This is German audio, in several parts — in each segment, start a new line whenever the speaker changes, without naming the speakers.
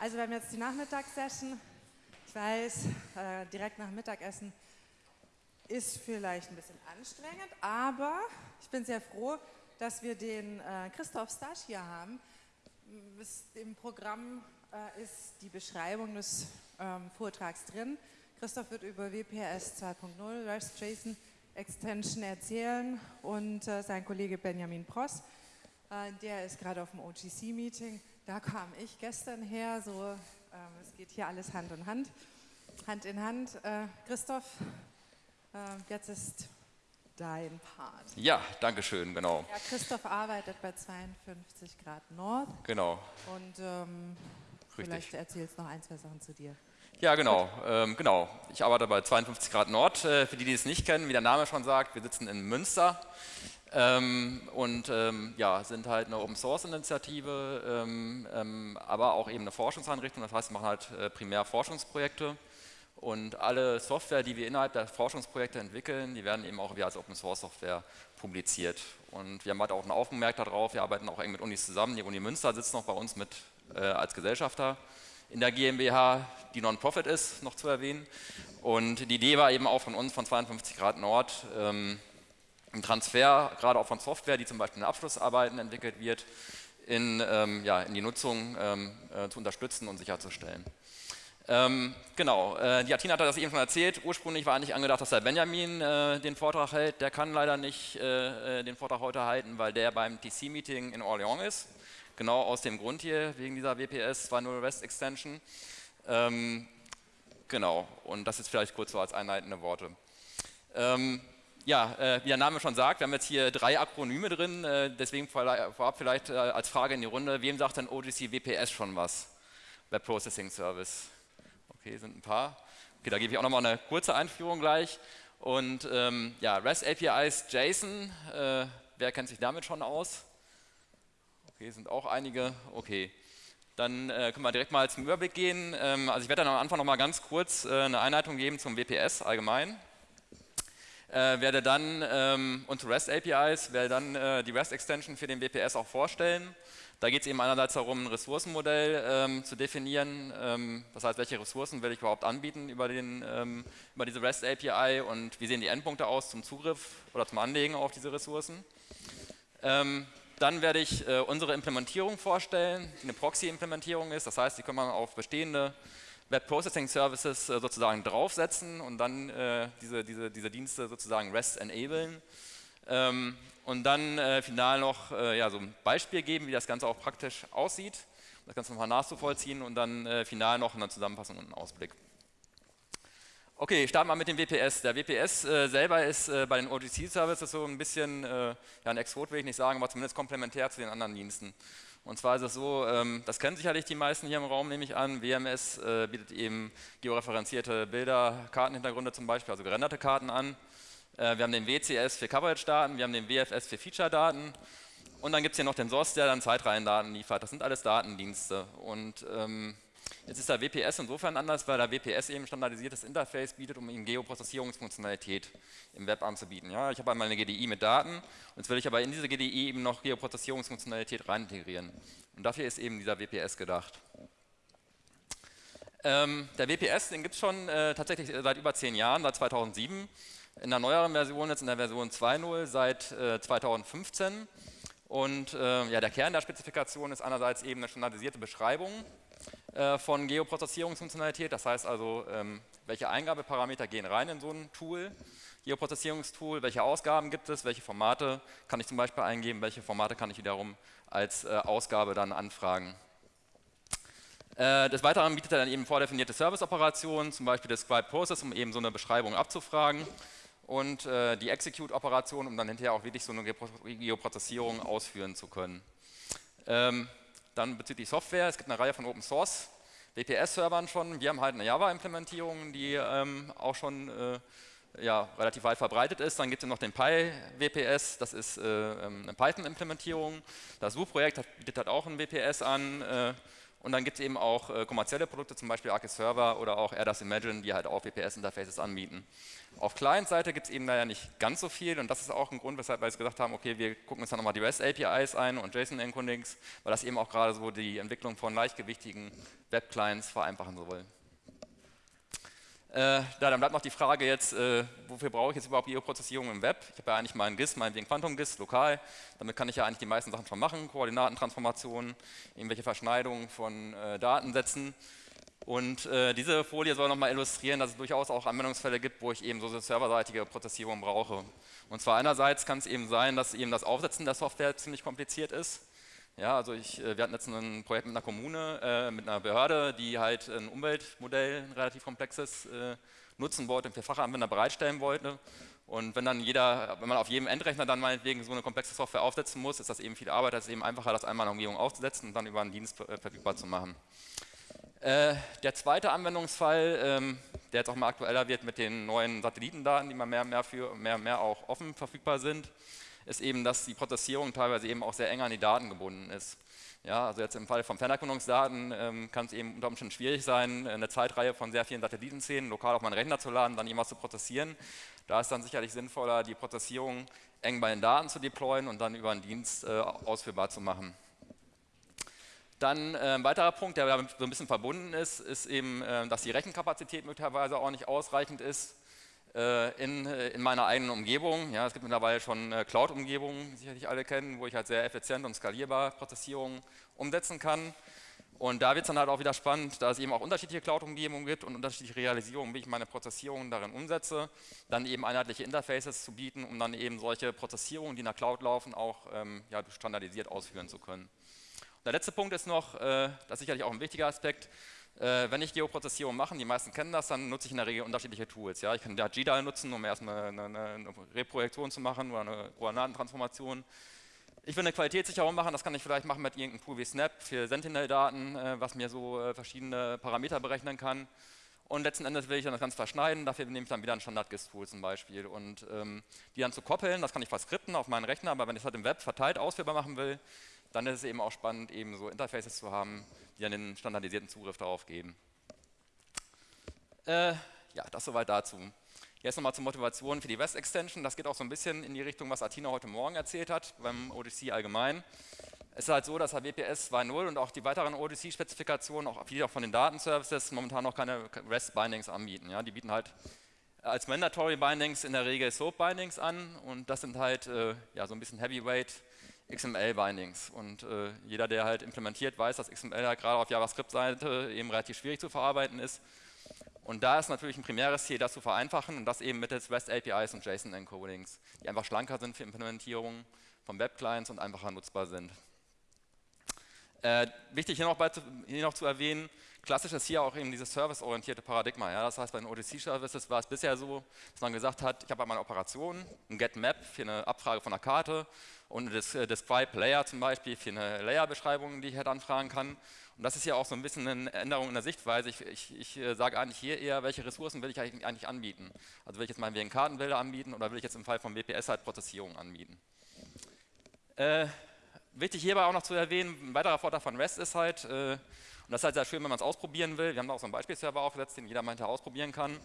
Also wir haben jetzt die Nachmittagssession. Ich weiß, äh, direkt nach Mittagessen ist vielleicht ein bisschen anstrengend, aber ich bin sehr froh, dass wir den äh, Christoph Stasch hier haben. Im Programm äh, ist die Beschreibung des ähm, Vortrags drin. Christoph wird über WPS 2.0, REST JSON Extension erzählen und sein Kollege Benjamin Pross, der ist gerade auf dem OGC-Meeting. Da kam ich gestern her, so ähm, es geht hier alles Hand in Hand. Hand in Hand. Äh, Christoph, äh, jetzt ist dein Part.
Ja, danke schön, genau.
Ja, Christoph arbeitet bei 52 Grad Nord.
Genau.
Und ähm, vielleicht erzählst du noch ein, zwei Sachen zu dir.
Ja, genau, ähm, genau. Ich arbeite bei 52 Grad Nord. Äh, für die, die es nicht kennen, wie der Name schon sagt, wir sitzen in Münster ähm, und ähm, ja, sind halt eine Open Source Initiative, ähm, ähm, aber auch eben eine Forschungseinrichtung. Das heißt, wir machen halt äh, primär Forschungsprojekte und alle Software, die wir innerhalb der Forschungsprojekte entwickeln, die werden eben auch wie als Open Source Software publiziert. Und wir haben halt auch ein Augenmerk darauf, wir arbeiten auch eng mit Unis zusammen. Die Uni Münster sitzt noch bei uns mit äh, als Gesellschafter in der GmbH, die Non-Profit ist, noch zu erwähnen. Und die Idee war eben auch von uns, von 52 Grad Nord, ähm, ein Transfer, gerade auch von Software, die zum Beispiel in Abschlussarbeiten entwickelt wird, in, ähm, ja, in die Nutzung ähm, äh, zu unterstützen und sicherzustellen. Ähm, genau, äh, die Atina hat das eben schon erzählt. Ursprünglich war eigentlich angedacht, dass der Benjamin äh, den Vortrag hält. Der kann leider nicht äh, äh den Vortrag heute halten, weil der beim TC-Meeting in Orléans ist. Genau aus dem Grund hier, wegen dieser WPS 2.0 REST Extension. Ähm, genau, und das ist vielleicht kurz so als einleitende Worte. Ja, äh, wie der Name schon sagt, wir haben jetzt hier drei Akronyme drin, äh, deswegen vorab vielleicht äh, als Frage in die Runde, wem sagt denn OGC WPS schon was? Web Processing Service. Okay, sind ein paar. Okay, da gebe ich auch nochmal eine kurze Einführung gleich. Und ähm, ja, REST APIs JSON, äh, wer kennt sich damit schon aus? Okay, sind auch einige. Okay. Dann äh, können wir direkt mal zum Überblick gehen. Ähm, also ich werde dann am Anfang noch mal ganz kurz äh, eine Einleitung geben zum WPS allgemein. Äh, werde dann ähm, und REST APIs, werde dann äh, die REST Extension für den WPS auch vorstellen. Da geht es eben einerseits darum, ein Ressourcenmodell ähm, zu definieren. Ähm, das heißt, welche Ressourcen will ich überhaupt anbieten über, den, ähm, über diese REST API und wie sehen die Endpunkte aus zum Zugriff oder zum Anlegen auf diese Ressourcen. Ähm, dann werde ich äh, unsere Implementierung vorstellen, die eine Proxy-Implementierung ist. Das heißt, die kann man auf bestehende Web Processing Services äh, sozusagen draufsetzen und dann äh, diese, diese, diese Dienste sozusagen REST enablen. Ähm, und dann äh, final noch ja, so ein Beispiel geben, wie das Ganze auch praktisch aussieht, das Ganze nochmal nachzuvollziehen und dann final noch eine Zusammenfassung und einen Ausblick. Okay, starten wir mit dem WPS. Der WPS äh, selber ist äh, bei den OGC-Services so ein bisschen, äh, ja ein Exot will ich nicht sagen, aber zumindest komplementär zu den anderen Diensten. Und zwar ist es so, ähm, das kennen sicherlich die meisten hier im Raum, nehme ich an, WMS äh, bietet eben georeferenzierte Bilder, Kartenhintergründe zum Beispiel, also gerenderte Karten an. Äh, wir haben den WCS für Coverage-Daten, wir haben den WFS für Feature-Daten und dann gibt es hier noch den SOS, der dann Zeitreihendaten liefert. Das sind alles Datendienste und ähm, Jetzt ist der WPS insofern anders, weil der WPS eben standardisiertes Interface bietet, um ihm Geoprozessierungsfunktionalität im Web anzubieten. Ja, ich habe einmal eine GDI mit Daten und jetzt will ich aber in diese GDI eben noch Geoprozessierungsfunktionalität rein integrieren. Und dafür ist eben dieser WPS gedacht. Ähm, der WPS, den gibt es schon äh, tatsächlich seit über zehn Jahren, seit 2007. In der neueren Version, jetzt in der Version 2.0 seit äh, 2015. Und äh, ja, der Kern der Spezifikation ist einerseits eben eine standardisierte Beschreibung äh, von Geoprozessierungsfunktionalität. Das heißt also, ähm, welche Eingabeparameter gehen rein in so ein Tool, Geoprozessierungstool, welche Ausgaben gibt es, welche Formate kann ich zum Beispiel eingeben, welche Formate kann ich wiederum als äh, Ausgabe dann anfragen. Äh, des Weiteren bietet er dann eben vordefinierte Service-Operationen, zum Beispiel Describe Process, um eben so eine Beschreibung abzufragen und äh, die Execute-Operation, um dann hinterher auch wirklich so eine Geoprozessierung ausführen zu können. Ähm, dann bezüglich Software, es gibt eine Reihe von Open Source WPS-Servern schon. Wir haben halt eine Java-Implementierung, die ähm, auch schon äh, ja, relativ weit verbreitet ist. Dann gibt es noch den PyWPS, das ist äh, ähm, eine Python-Implementierung. Das Suchprojekt bietet halt auch ein WPS an. Äh, Und dann gibt es eben auch äh, kommerzielle Produkte, zum Beispiel Arcis Server oder auch AirDAS Imagine, die halt auch WPS-Interfaces anbieten. Auf Client-Seite gibt es eben leider nicht ganz so viel und das ist auch ein Grund, weshalb wir jetzt gesagt haben, okay, wir gucken uns dann nochmal die REST-APIs ein und JSON-Encodings, weil das eben auch gerade so die Entwicklung von leichtgewichtigen Web-Clients vereinfachen soll. Äh, ja, dann bleibt noch die Frage jetzt, äh, wofür brauche ich jetzt überhaupt Geoprozessierung im Web? Ich habe ja eigentlich ein GIS, meinetwegen Quantum-GIS, lokal. Damit kann ich ja eigentlich die meisten Sachen schon machen, Koordinatentransformationen, irgendwelche Verschneidungen von äh, Datensätzen. Und äh, diese Folie soll nochmal illustrieren, dass es durchaus auch Anwendungsfälle gibt, wo ich eben so serverseitige Prozessierung brauche. Und zwar einerseits kann es eben sein, dass eben das Aufsetzen der Software ziemlich kompliziert ist. Ja, also ich, äh, wir hatten jetzt ein Projekt mit einer Kommune, äh, mit einer Behörde, die halt ein Umweltmodell, ein relativ komplexes, äh, nutzen wollte und für Fachanwender bereitstellen wollte. Und wenn dann jeder, wenn man auf jedem Endrechner dann meinetwegen so eine komplexe Software aufsetzen muss, ist das eben viel Arbeit, das ist eben einfacher, das einmal in der Umgebung aufzusetzen und dann über einen Dienst äh, verfügbar zu machen. Äh, der zweite Anwendungsfall, ähm, der jetzt auch mal aktueller wird mit den neuen Satellitendaten, die mal mehr und mehr, für, mehr, mehr auch offen verfügbar sind, ist eben, dass die Prozessierung teilweise eben auch sehr eng an die Daten gebunden ist. Ja, also jetzt im Fall von Fernerkundungsdaten ähm, kann es eben unter Umständen schwierig sein, eine Zeitreihe von sehr vielen Satellitenszenen lokal auf meinen Rechner zu laden, dann irgendwas zu prozessieren. Da ist dann sicherlich sinnvoller, die Prozessierung eng bei den Daten zu deployen und dann über einen Dienst äh, ausführbar zu machen. Dann äh, ein weiterer Punkt, der so ein bisschen verbunden ist, ist eben, äh, dass die Rechenkapazität möglicherweise auch nicht ausreichend ist. Äh, in, äh, in, meiner eigenen Umgebung. Ja, es gibt mittlerweile schon äh, Cloud-Umgebungen, die sicherlich alle kennen, wo ich halt sehr effizient und skalierbar Prozessierung umsetzen kann. Und da wird es dann halt auch wieder spannend, da es eben auch unterschiedliche Cloud-Umgebungen gibt und unterschiedliche Realisierungen, wie ich meine Prozessierung darin umsetze, dann eben einheitliche Interfaces zu bieten, um dann eben solche Prozessierungen, die in der Cloud laufen, auch ähm, ja, standardisiert ausführen zu können. Und der letzte Punkt ist noch, äh, das ist sicherlich auch ein wichtiger Aspekt, äh, wenn ich Geoprozessierung mache, die meisten kennen das, dann nutze ich in der Regel unterschiedliche Tools. Ja? Ich kann da GDAL nutzen, um erstmal eine, eine, eine Reprojektion zu machen oder eine Koordinatentransformation. Ich will eine Qualitätssicherung machen, das kann ich vielleicht machen mit irgendeinem Tool wie Snap für Sentinel-Daten, äh, was mir so äh, verschiedene Parameter berechnen kann. Und letzten Endes will ich dann das Ganze verschneiden, dafür nehme ich dann wieder ein Standard-GIS-Tool zum Beispiel. Und ähm, die dann zu koppeln, das kann ich verskripten auf meinen Rechner, aber wenn ich es halt im Web verteilt ausführbar machen will, dann ist es eben auch spannend, eben so Interfaces zu haben, die dann den standardisierten Zugriff darauf geben. Äh, ja, das soweit dazu. Jetzt nochmal zur Motivation für die West Extension. Das geht auch so ein bisschen in die Richtung, was Atina heute Morgen erzählt hat, beim ODC allgemein. Es ist halt so, dass WPS 2.0 und auch die weiteren ODC-Spezifikationen, auch viele auch von den Datenservices, momentan noch keine REST-Bindings anbieten. Ja, die bieten halt als Mandatory Bindings in der Regel Soap Bindings an und das sind halt äh, ja, so ein bisschen Heavyweight XML-Bindings. Und äh, jeder, der halt implementiert, weiß, dass XML halt gerade auf JavaScript-Seite eben relativ schwierig zu verarbeiten ist. Und da ist natürlich ein primäres Ziel, das zu vereinfachen und das eben mittels REST APIs und JSON-Encodings, die einfach schlanker sind für Implementierung von Web-Clients und einfacher nutzbar sind. Äh, wichtig hier noch, bei, hier noch, zu erwähnen, klassisch ist hier auch eben dieses serviceorientierte Paradigma. Ja? Das heißt, bei den ODC-Services war es bisher so, dass man gesagt hat, ich habe einmal eine Operation, ein Get-Map für eine Abfrage von einer Karte und das äh, Describe Layer zum Beispiel für eine Layer-Beschreibung, die ich halt anfragen kann. Und das ist ja auch so ein bisschen eine Änderung in der Sichtweise. Ich, ich, ich äh, sage eigentlich hier eher, welche Ressourcen will ich eigentlich anbieten. Also will ich jetzt mal wegen Kartenbilder anbieten oder will ich jetzt im Fall von WPS halt Prozessierung anbieten. Äh, wichtig hierbei auch noch zu erwähnen, ein weiterer Vorteil von REST ist halt, äh, und das ist halt sehr schön, wenn man es ausprobieren will, wir haben da auch so einen Beispielserver aufgesetzt, den jeder mal hinterher ausprobieren kann,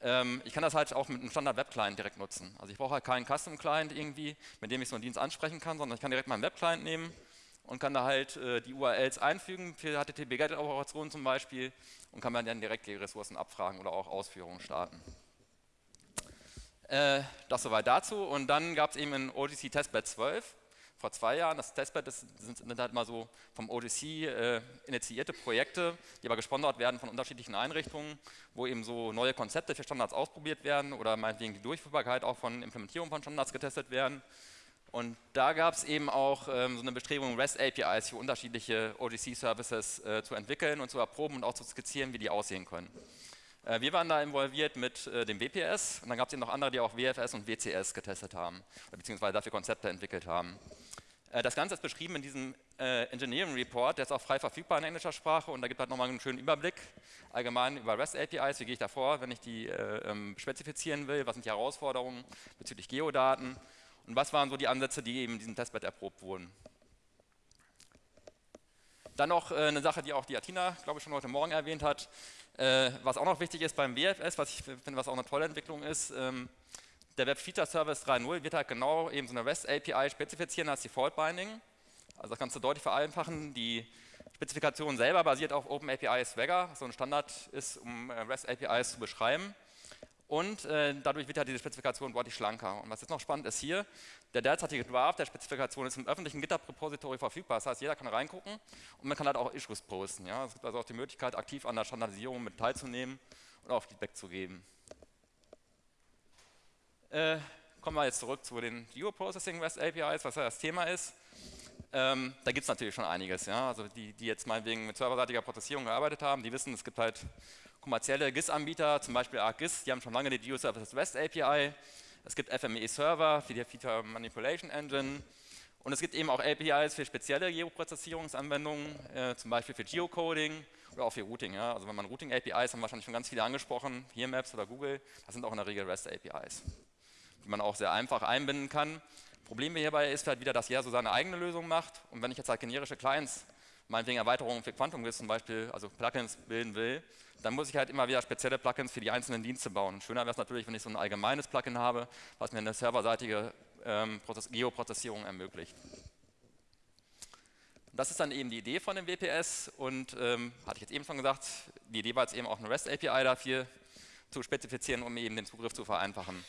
ähm, ich kann das halt auch mit einem Standard-Web-Client direkt nutzen. Also ich brauche halt keinen Custom-Client irgendwie, mit dem ich so einen Dienst ansprechen kann, sondern ich kann direkt meinen Web-Client nehmen und kann da halt äh, die URLs einfügen für HTTP-GET-Operationen zum Beispiel und kann dann direkt die Ressourcen abfragen oder auch Ausführungen starten. Äh, das soweit dazu und dann gab es eben in ODC Testbed 12 vor zwei Jahren. Das Testbed das sind, sind, halt mal so vom ODC äh, initiierte Projekte, die aber gesponsert werden von unterschiedlichen Einrichtungen, wo eben so neue Konzepte für Standards ausprobiert werden oder meinetwegen die Durchführbarkeit auch von Implementierung von Standards getestet werden. Und da gab es eben auch ähm, so eine Bestrebung, REST-APIs für unterschiedliche ODC-Services äh, zu entwickeln und zu erproben und auch zu skizzieren, wie die aussehen können. Äh, wir waren da involviert mit äh, dem WPS und dann gab es eben noch andere, die auch WFS und WCS getestet haben, beziehungsweise dafür Konzepte entwickelt haben. Äh, das Ganze ist beschrieben in diesem Engineering Report, der ist auch frei verfügbar in englischer Sprache und da gibt es halt nochmal einen schönen Überblick allgemein über REST APIs, wie gehe ich da vor, wenn ich die äh, ähm, spezifizieren will, was sind die Herausforderungen bezüglich Geodaten? Und was waren so die Ansätze, die eben in diesem Testbed erprobt wurden. Dann noch eine Sache, die auch die Atina, glaube ich, schon heute Morgen erwähnt hat, äh, was auch noch wichtig ist beim WFS, was ich finde, was auch eine tolle Entwicklung ist, ähm, der Web Feature Service 3.0 wird halt genau eben so eine REST API spezifizieren als Default Binding. Also das kannst du deutlich vereinfachen. Die Spezifikation selber basiert auf Open API Swagger, so ein Standard ist, um äh, REST APIs zu beschreiben. Und äh, dadurch wird halt diese Spezifikation deutlich schlanker. Und was jetzt noch spannend ist hier, der derzeitige Draft der Spezifikation ist im öffentlichen GitHub-Repository verfügbar. Das heißt, jeder kann reingucken und man kann halt auch Issues posten. Ja? Es gibt also auch die Möglichkeit, aktiv an der Standardisierung mit teilzunehmen und auch Feedback zu geben. Äh, kommen wir jetzt zurück zu den Geoprocessing REST APIs, was ja das Thema ist. Ähm, da gibt es natürlich schon einiges. Ja? Also die, die jetzt meinetwegen mit serverseitiger Prozessierung gearbeitet haben, die wissen, es gibt halt kommerzielle GIS-Anbieter, zum Beispiel ArcGIS, die haben schon lange die GeoServices REST API. Es gibt FME-Server für die Feature Manipulation Engine. Und es gibt eben auch APIs für spezielle Geoprozessierungsanwendungen, äh, zum Beispiel für Geocoding oder auch für Routing. Ja? Also wenn man Routing-APIs, haben wahrscheinlich schon ganz viele angesprochen, hier Maps oder Google, das sind auch in der Regel REST-APIs, die man auch sehr einfach einbinden kann. Problem hierbei ist halt wieder, dass jeder so seine eigene Lösung macht. Und wenn ich jetzt halt generische Clients, meinetwegen Erweiterungen für Quantum GIS zum Beispiel, also Plugins bilden will, dann muss ich halt immer wieder spezielle Plugins für die einzelnen Dienste bauen. Schöner wäre es natürlich, wenn ich so ein allgemeines Plugin habe, was mir eine serverseitige ähm, Geoprozessierung ermöglicht. Das ist dann eben die Idee von dem WPS und ähm, hatte ich jetzt eben schon gesagt, die Idee war jetzt eben auch eine REST API dafür zu spezifizieren, um eben den Zugriff zu vereinfachen.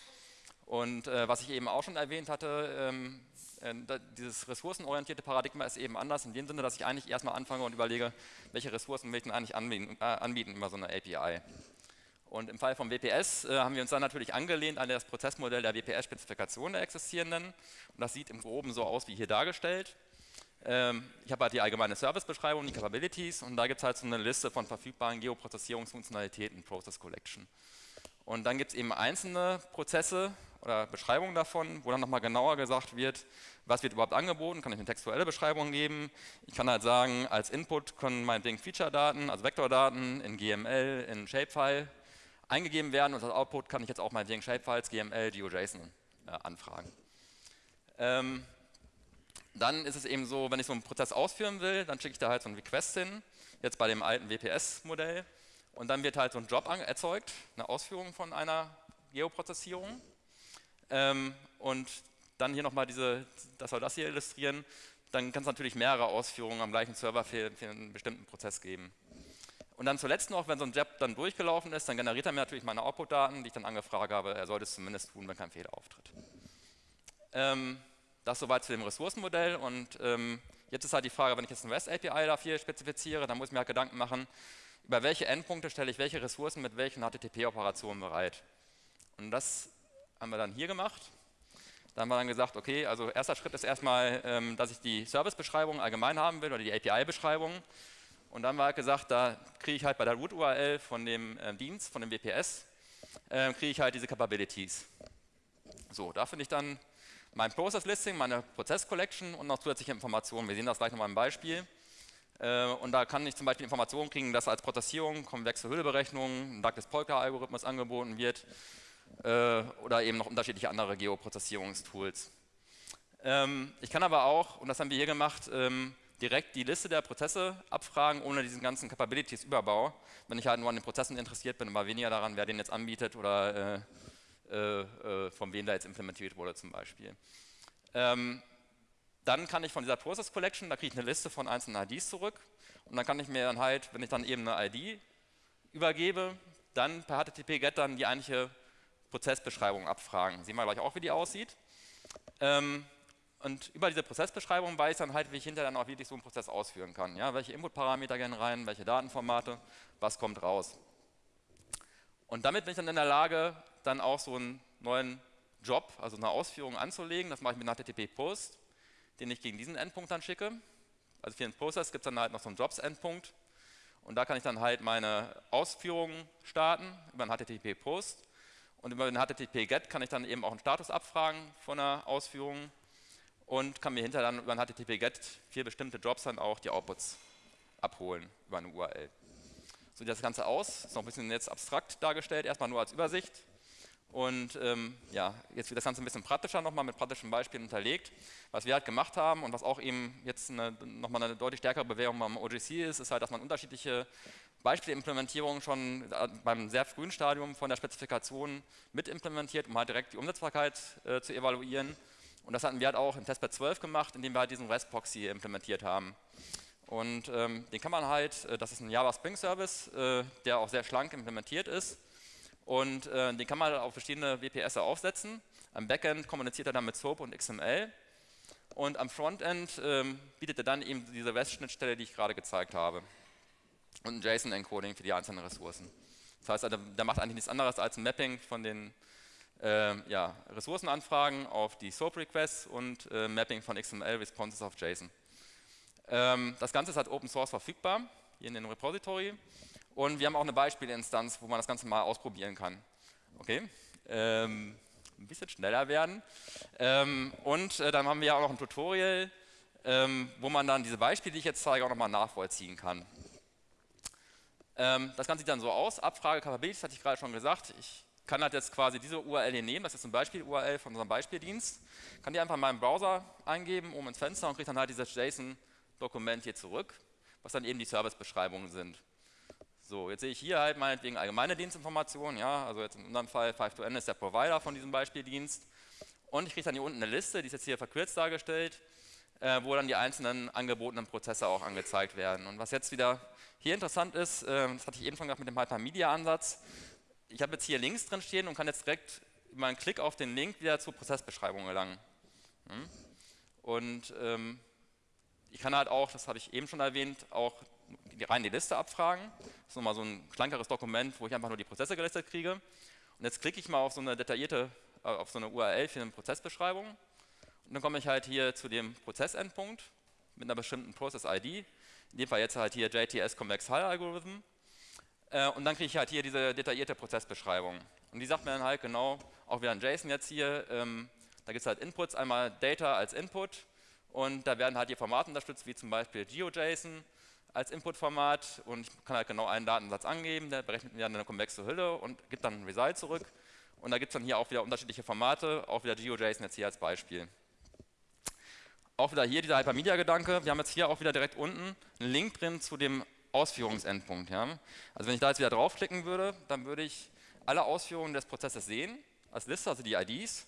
Und äh, was ich eben auch schon erwähnt hatte, ähm, äh, dieses ressourcenorientierte Paradigma ist eben anders in dem Sinne, dass ich eigentlich erstmal anfange und überlege, welche Ressourcen will ich denn eigentlich anbieten, äh, anbieten über so eine API. Und im Fall vom WPS äh, haben wir uns dann natürlich angelehnt an das Prozessmodell der WPS-Spezifikation der existierenden. Und das sieht im Groben so aus wie hier dargestellt. Ähm, ich habe halt die allgemeine Servicebeschreibung, die Capabilities und da gibt es halt so eine Liste von verfügbaren Geoprozessierungsfunktionalitäten, Process Collection. Und dann gibt es eben einzelne Prozesse oder Beschreibungen davon, wo dann nochmal genauer gesagt wird, was wird überhaupt angeboten, kann ich eine textuelle Beschreibung geben. Ich kann halt sagen, als Input können meinetwegen Feature-Daten, also Vektordaten in GML, in Shapefile eingegeben werden und als Output kann ich jetzt auch meinetwegen Shapefiles, GML, GeoJSON äh, anfragen. Ähm, dann ist es eben so, wenn ich so einen Prozess ausführen will, dann schicke ich da halt so einen Request hin, jetzt bei dem alten WPS-Modell und dann wird halt so ein Job erzeugt, eine Ausführung von einer Geoprozessierung ähm, und dann hier nochmal diese, das soll das hier illustrieren, dann kann es natürlich mehrere Ausführungen am gleichen Server für, für, einen bestimmten Prozess geben. Und dann zuletzt noch, wenn so ein Job dann durchgelaufen ist, dann generiert er mir natürlich meine Output-Daten, die ich dann angefragt habe, er sollte es zumindest tun, wenn kein Fehler auftritt. Ähm, das soweit zu dem Ressourcenmodell und ähm, jetzt ist halt die Frage, wenn ich jetzt eine REST-API dafür spezifiziere, dann muss ich mir halt Gedanken machen, über welche Endpunkte stelle ich welche Ressourcen mit welchen HTTP-Operationen bereit. Und das haben wir dann hier gemacht. Da haben wir dann gesagt, okay, also erster Schritt ist erstmal, ähm, dass ich die Servicebeschreibung allgemein haben will oder die API-Beschreibung. Und dann wir halt gesagt, da kriege ich halt bei der Root-URL von dem äh, Dienst, von dem WPS, äh, kriege ich halt diese Capabilities. So, da finde ich dann mein Process Listing, meine Prozess Collection und noch zusätzliche Informationen. Wir sehen das gleich nochmal im Beispiel. Äh, und da kann ich zum Beispiel Informationen kriegen, dass als Prozessierung konvexe Hülleberechnung, ein Douglas-Polka-Algorithmus angeboten wird äh, oder eben noch unterschiedliche andere Geoprozessierungstools. Ähm, ich kann aber auch, und das haben wir hier gemacht, ähm, direkt die Liste der Prozesse abfragen, ohne diesen ganzen Capabilities-Überbau, wenn ich halt nur an den Prozessen interessiert bin, aber weniger daran, wer den jetzt anbietet oder äh, von wem da jetzt implementiert wurde zum Beispiel. Dann kann ich von dieser Process Collection, da kriege ich eine Liste von einzelnen IDs zurück und dann kann ich mir dann halt, wenn ich dann eben eine ID übergebe, dann per HTTP-GET dann die eigentliche Prozessbeschreibung abfragen. Sehen wir gleich auch, wie die aussieht. Ähm, und über diese Prozessbeschreibung weiß ich dann halt, wie ich hinterher dann auch wirklich so einen Prozess ausführen kann. Ja, welche Inputparameter gehen rein, welche Datenformate, was kommt raus. Und damit bin ich dann in der Lage, dann auch so einen neuen Job, also eine Ausführung anzulegen. Das mache ich mit einem HTTP-Post, den ich gegen diesen Endpunkt dann schicke. Also für den Prozess gibt es dann halt noch so einen Jobs-Endpunkt. Und da kann ich dann halt meine Ausführungen starten über einen HTTP-Post. Und über den HTTP-GET kann ich dann eben auch einen Status abfragen von einer Ausführung und kann mir hinterher dann über ein HTTP-GET für bestimmte Jobs dann auch die Outputs abholen über eine URL. So sieht das Ganze aus, ist noch ein bisschen jetzt abstrakt dargestellt, erstmal nur als Übersicht. Und ähm, ja, jetzt wird das Ganze ein bisschen praktischer nochmal mit praktischen Beispielen unterlegt. Was wir halt gemacht haben und was auch eben jetzt nochmal eine deutlich stärkere Bewährung beim OGC ist, ist halt, dass man unterschiedliche Beispielimplementierungen schon äh, beim sehr frühen Stadium von der Spezifikation mit implementiert, um halt direkt die Umsetzbarkeit äh, zu evaluieren. Und das hatten wir halt auch im Testbed 12 gemacht, indem wir halt diesen REST-Proxy implementiert haben. Und ähm, den kann man halt, äh, das ist ein Java Spring Service, äh, der auch sehr schlank implementiert ist. Und äh, den kann man auf verschiedene WPS aufsetzen. Am Backend kommuniziert er dann mit SOAP und XML. Und am Frontend ähm, bietet er dann eben diese REST-Schnittstelle, die ich gerade gezeigt habe. Und ein JSON-Encoding für die einzelnen Ressourcen. Das heißt, also, der macht eigentlich nichts anderes als ein Mapping von den äh, ja, Ressourcenanfragen auf die SOAP-Requests und äh, Mapping von XML-Responses auf JSON. Ähm, das Ganze ist halt Open Source verfügbar, hier in dem Repository. Und wir haben auch eine Beispielinstanz, wo man das Ganze mal ausprobieren kann. Okay, ähm, ein bisschen schneller werden. Ähm, und äh, dann haben wir auch noch ein Tutorial, ähm, wo man dann diese Beispiele, die ich jetzt zeige, auch nochmal nachvollziehen kann. Ähm, das Ganze sieht dann so aus. Abfrage Capabilities hatte ich gerade schon gesagt. Ich kann halt jetzt quasi diese URL hier nehmen, das ist ein Beispiel-URL von unserem Beispieldienst, kann die einfach in meinem Browser eingeben, oben ins Fenster und kriege dann halt dieses JSON-Dokument hier zurück, was dann eben die Servicebeschreibungen sind. So, jetzt sehe ich hier halt meinetwegen allgemeine Dienstinformationen, ja, also jetzt in unserem Fall 5 ist der Provider von diesem Beispieldienst und ich kriege dann hier unten eine Liste, die ist jetzt hier verkürzt dargestellt, äh, wo dann die einzelnen angebotenen Prozesse auch angezeigt werden. Und was jetzt wieder hier interessant ist, äh, das hatte ich eben schon gesagt mit dem Hypermedia-Ansatz, ich habe jetzt hier Links drin stehen und kann jetzt direkt über einen Klick auf den Link wieder zur Prozessbeschreibung gelangen. Hm? Und ähm, ich kann halt auch, das habe ich eben schon erwähnt, auch rein die Liste abfragen. Das ist nochmal so ein schlankeres Dokument, wo ich einfach nur die Prozesse gelistet kriege. Und jetzt klicke ich mal auf so eine detaillierte, äh, auf so eine URL für eine Prozessbeschreibung. Und dann komme ich halt hier zu dem Prozessendpunkt mit einer bestimmten Process-ID. In dem Fall jetzt halt hier JTS Convex Hull Algorithm. Äh, und dann kriege ich halt hier diese detaillierte Prozessbeschreibung. Und die sagt mir dann halt genau, auch wieder ein JSON jetzt hier, ähm, da gibt es halt Inputs, einmal Data als Input und da werden halt hier Formate unterstützt, wie zum Beispiel GeoJSON als Inputformat und ich kann halt genau einen Datensatz angeben, der berechnet mir dann eine konvexe Hülle und gibt dann ein Result zurück. Und da gibt es dann hier auch wieder unterschiedliche Formate, auch wieder GeoJSON jetzt hier als Beispiel. Auch wieder hier dieser Hypermedia-Gedanke. Wir haben jetzt hier auch wieder direkt unten einen Link drin zu dem Ausführungsendpunkt. Ja? Also wenn ich da jetzt wieder draufklicken würde, dann würde ich alle Ausführungen des Prozesses sehen, als Liste, also die IDs.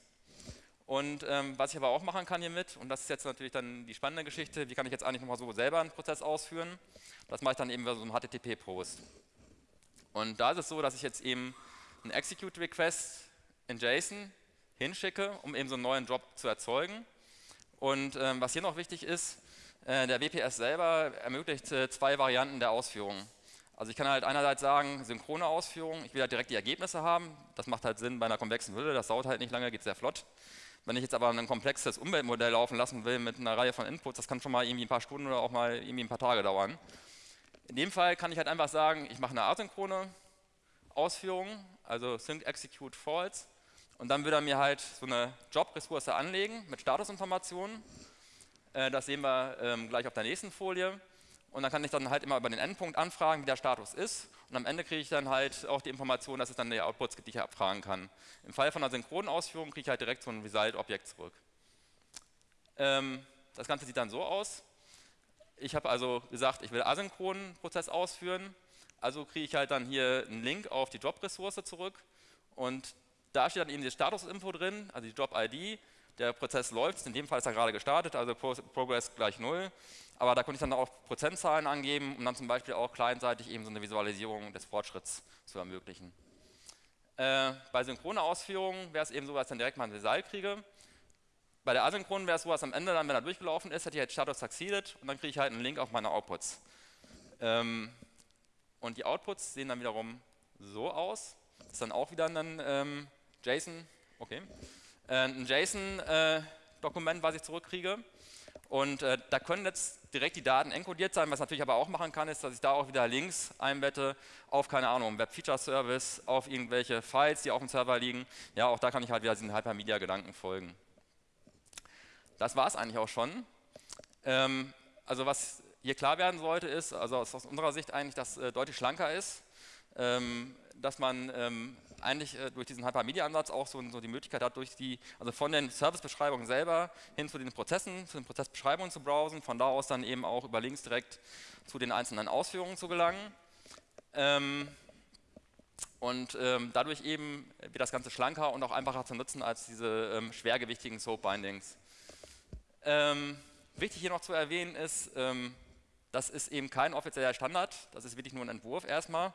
Und ähm, was ich aber auch machen kann hiermit, und das ist jetzt natürlich dann die spannende Geschichte, wie kann ich jetzt eigentlich nochmal so selber einen Prozess ausführen, das mache ich dann eben über so einen HTTP-Post. Und da ist es so, dass ich jetzt eben einen Execute-Request in JSON hinschicke, um eben so einen neuen Job zu erzeugen. Und ähm, was hier noch wichtig ist, äh, der WPS selber ermöglicht äh, zwei Varianten der Ausführung. Also ich kann halt einerseits sagen, synchrone Ausführung, ich will halt direkt die Ergebnisse haben, das macht halt Sinn bei einer komplexen Hülle, das dauert halt nicht lange, geht sehr flott. Wenn ich jetzt aber ein komplexes Umweltmodell laufen lassen will mit einer Reihe von Inputs, das kann schon mal irgendwie ein paar Stunden oder auch mal irgendwie ein paar Tage dauern. In dem Fall kann ich halt einfach sagen, ich mache eine asynchrone Ausführung, also sync execute false und dann würde er mir halt so eine Job-Ressource anlegen mit Statusinformationen äh, das sehen wir ähm, gleich auf der nächsten Folie. Und dann kann ich dann halt immer über den Endpunkt anfragen, wie der Status ist. Und am Ende kriege ich dann halt auch die Information, dass es dann die Outputs gibt, die ich abfragen kann. Im Fall von einer synchronen Ausführung kriege ich halt direkt so ein Result-Objekt zurück. Ähm, das Ganze sieht dann so aus. Ich habe also gesagt, ich will asynchronen Prozess ausführen. Also kriege ich halt dann hier einen Link auf die Job-Ressource zurück. Und da steht dann eben die Status-Info drin, also die Job-ID, der Prozess läuft, in dem Fall ist er gerade gestartet, also Progress gleich 0. Aber da konnte ich dann auch Prozentzahlen angeben, um dann zum Beispiel auch clientseitig eben so eine Visualisierung des Fortschritts zu ermöglichen. Äh, bei synchroner Ausführung wäre es eben so, dass ich dann direkt mal ein Result kriege. Bei der asynchronen wäre es so, dass am Ende dann, wenn er durchgelaufen ist, hätte ich halt Status succeeded und dann kriege ich halt einen Link auf meine Outputs. Ähm, und die Outputs sehen dann wiederum so aus. Das ist dann auch wieder ein ähm, JSON, okay, äh, ein JSON-Dokument, äh, was ich zurückkriege. Und äh, da können jetzt direkt die Daten encodiert sein. Was natürlich aber auch machen kann, ist, dass ich da auch wieder Links einbette auf, keine Ahnung, Web-Feature-Service, auf irgendwelche Files, die auf dem Server liegen. Ja, auch da kann ich halt wieder diesen Hypermedia-Gedanken folgen. Das war es eigentlich auch schon. Ähm, also was hier klar werden sollte, ist, also aus unserer Sicht eigentlich, dass äh, deutlich schlanker ist, ähm, dass man ähm, eigentlich äh, durch diesen Hypermedia-Ansatz auch so, so, die Möglichkeit hat, durch die, also von den Servicebeschreibungen selber hin zu den Prozessen, zu den Prozessbeschreibungen zu browsen, von da aus dann eben auch über Links direkt zu den einzelnen Ausführungen zu gelangen. Ähm, und ähm, dadurch eben wird das Ganze schlanker und auch einfacher zu nutzen als diese ähm, schwergewichtigen Soap-Bindings. Ähm, wichtig hier noch zu erwähnen ist, ähm, das ist eben kein offizieller Standard, das ist wirklich nur ein Entwurf erstmal,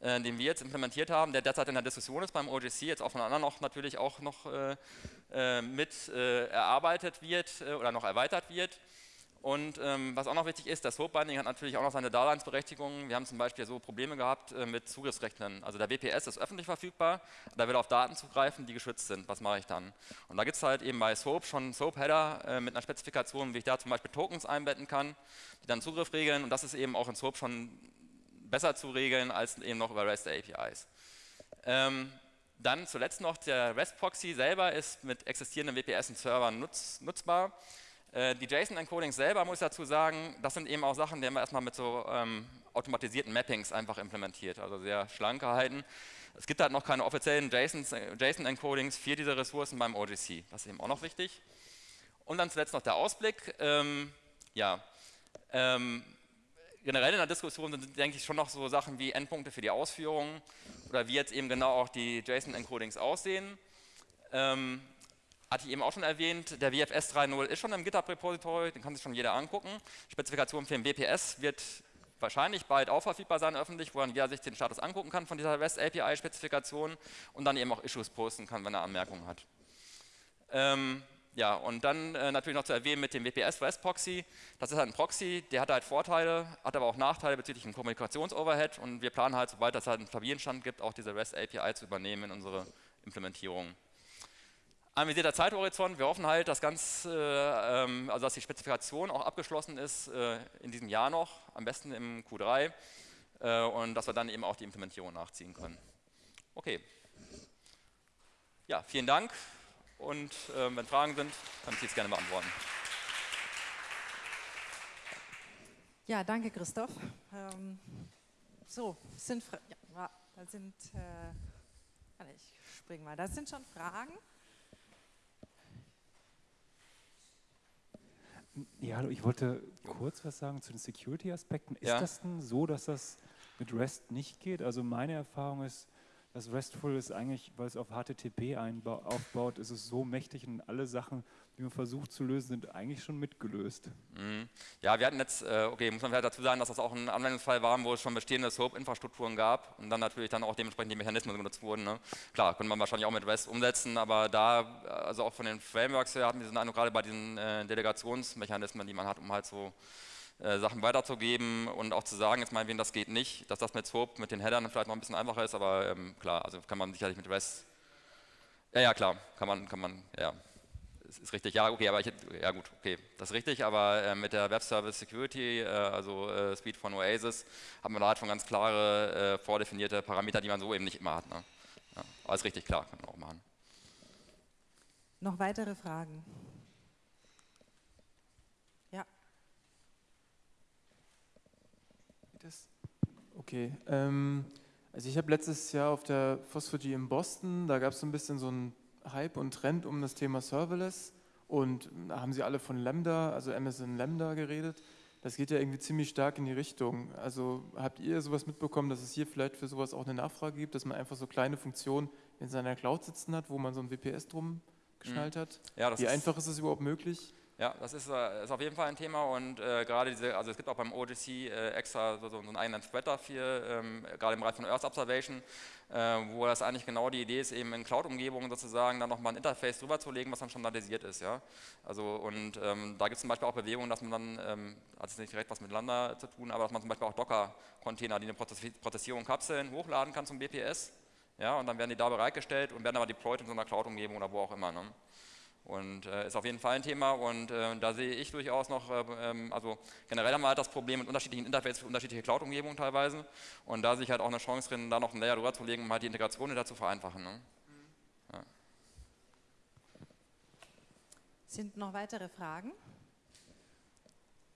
äh, den wir jetzt implementiert haben, der derzeit in der Diskussion ist beim OGC, jetzt auch von anderen noch natürlich auch noch äh, äh, mit äh, erarbeitet wird äh, oder noch erweitert wird. Und ähm, was auch noch wichtig ist, das Soap-Binding hat natürlich auch noch seine Daseinsberechtigung. Wir haben zum Beispiel so Probleme gehabt äh, mit Zugriffsrechten. Also der WPS ist öffentlich verfügbar, da will auf Daten zugreifen, die geschützt sind. Was mache ich dann? Und da gibt es halt eben bei Soap schon Soap-Header äh, mit einer Spezifikation, wie ich da zum Beispiel Tokens einbetten kann, die dann Zugriff regeln. Und das ist eben auch in Soap schon besser zu regeln als eben noch über REST APIs. Ähm, dann zuletzt noch der REST-Proxy selber ist mit existierenden WPS und Servern nutz, nutzbar. Äh, die JSON-Encodings selber, muss ich dazu sagen, das sind eben auch Sachen, die haben wir erstmal mit so ähm, automatisierten Mappings einfach implementiert, also sehr schlank gehalten. Es gibt halt noch keine offiziellen JSON-Encodings für diese Ressourcen beim OGC, das ist eben auch noch wichtig. Und dann zuletzt noch der Ausblick. Ähm, ja, ähm, generell in der Diskussion sind, denke ich, schon noch so Sachen wie Endpunkte für die Ausführungen oder wie jetzt eben genau auch die JSON-Encodings aussehen. Ähm, hatte ich eben auch schon erwähnt, der WFS 3.0 ist schon im GitHub-Repository, den kann sich schon jeder angucken. Spezifikation für den WPS wird wahrscheinlich bald auch verfügbar sein öffentlich, wo dann jeder sich den Status angucken kann von dieser REST API-Spezifikation und dann eben auch Issues posten kann, wenn er Anmerkungen hat. Ähm, ja, und dann äh, natürlich noch zu erwähnen mit dem WPS REST Proxy. Das ist halt ein Proxy, der hat halt Vorteile, hat aber auch Nachteile bezüglich dem Kommunikationsoverhead und wir planen halt, sobald es halt einen stabilen Stand gibt, auch diese REST API zu übernehmen in unsere Implementierung anvisierter Zeithorizont. Wir hoffen halt, dass, ganz, äh, ähm, also dass die Spezifikation auch abgeschlossen ist äh, in diesem Jahr noch, am besten im Q3 äh, und dass wir dann eben auch die Implementierung nachziehen können. Okay. Ja, vielen Dank und äh, wenn Fragen sind, kann ich jetzt gerne beantworten.
Ja, danke Christoph. Ähm, so, sind, Fra ja, da sind, äh, ich springe mal, da sind schon Fragen.
Ja, hallo, ich wollte kurz was sagen zu den Security-Aspekten. Ist
ja.
das denn so, dass das mit REST nicht geht? Also meine Erfahrung ist, dass RESTful ist eigentlich, weil es auf HTTP aufbaut, ist es so mächtig und alle Sachen, die man versucht zu lösen, sind eigentlich schon mitgelöst.
Mhm. Ja, wir hatten jetzt, äh, okay, muss man vielleicht dazu sagen, dass das auch ein Anwendungsfall war, wo es schon bestehende SOAP-Infrastrukturen gab und dann natürlich dann auch dementsprechend die Mechanismen genutzt wurden. Ne? Klar, könnte man wahrscheinlich auch mit REST umsetzen, aber da, also auch von den Frameworks her, hatten wir diesen Eindruck, gerade bei diesen äh, Delegationsmechanismen, die man hat, um halt so äh, Sachen weiterzugeben und auch zu sagen, jetzt meinetwegen, das geht nicht, dass das mit SOAP, mit den Headern vielleicht noch ein bisschen einfacher ist, aber ähm, klar, also kann man sicherlich mit REST, ja, ja, klar, kann man, kann man, ja, ist, ist richtig, ja, okay, aber ich, ja gut, okay, das ist richtig, aber äh, mit der Web Service Security, äh, also äh, Speed von Oasis, haben wir da halt schon ganz klare, äh, vordefinierte Parameter, die man so eben nicht immer hat. Ne? Ja, aber ist richtig, klar, kann man auch machen.
Noch weitere Fragen?
Das, okay. Ähm, also ich habe letztes Jahr auf der Phosphogy in Boston, da gab es so ein bisschen so einen Hype und Trend um das Thema Serverless und da haben sie alle von Lambda, also Amazon Lambda geredet. Das geht ja irgendwie ziemlich stark in die Richtung. Also habt ihr sowas mitbekommen, dass es hier vielleicht für sowas auch eine Nachfrage gibt, dass man einfach so kleine Funktionen in seiner Cloud sitzen hat, wo man so ein WPS drum geschnallt mhm. hat? Ja, Wie einfach ist es überhaupt möglich?
Ja, das ist, äh, ist, auf jeden Fall ein Thema und äh, gerade diese, also es gibt auch beim OGC äh, extra so, so, einen eigenen Thread dafür, ähm, gerade im Bereich von Earth Observation, äh, wo das eigentlich genau die Idee ist, eben in Cloud-Umgebungen sozusagen dann nochmal ein Interface drüber zu legen, was dann standardisiert ist. Ja? Also und ähm, da gibt es zum Beispiel auch Bewegungen, dass man dann, ähm, hat es nicht direkt was mit Lambda zu tun, aber dass man zum Beispiel auch Docker-Container, die eine Prozessierung Kapseln hochladen kann zum BPS, ja, und dann werden die da bereitgestellt und werden aber deployed in so einer Cloud-Umgebung oder wo auch immer. Ne? Und äh, ist auf jeden Fall ein Thema und äh, da sehe ich durchaus noch, äh, ähm, also generell haben wir halt das Problem mit unterschiedlichen Interfaces für unterschiedliche Cloud-Umgebungen teilweise und da sehe ich halt auch eine Chance drin, da noch einen Layer drüber zu legen, um halt die Integration wieder zu vereinfachen. Ne?
Sind noch weitere Fragen?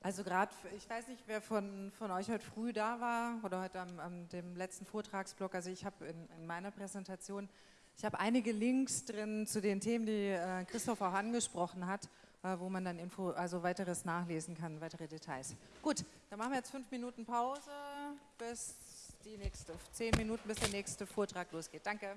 Also gerade, ich weiß nicht, wer von, von euch heute früh da war oder heute am, am dem letzten Vortragsblock. Also ich habe in, in, meiner Präsentation, ich habe einige Links drin zu den Themen, die äh, Christoph auch angesprochen hat, äh, wo man dann Info, also weiteres nachlesen kann, weitere Details. Gut, dann machen wir jetzt fünf Minuten Pause bis die nächste, zehn Minuten bis der nächste Vortrag losgeht. Danke.